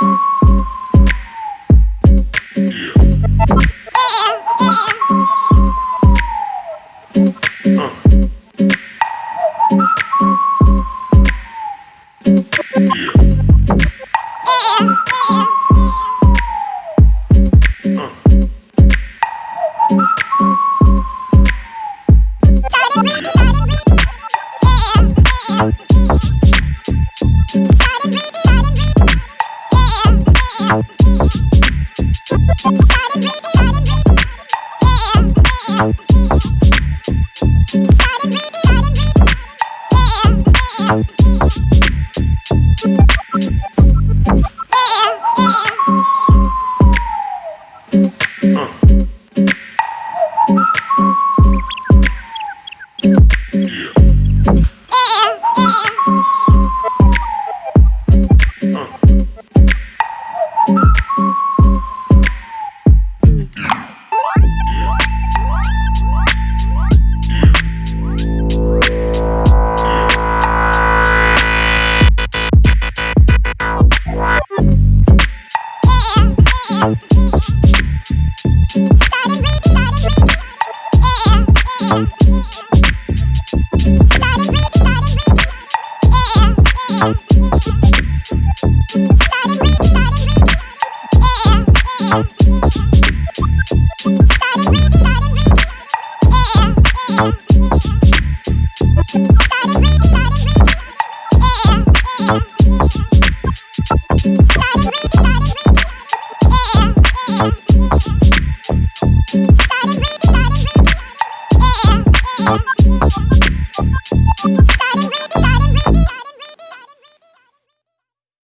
Thank mm -hmm. you. Thank you. Bye.